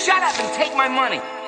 Shut up and take my money.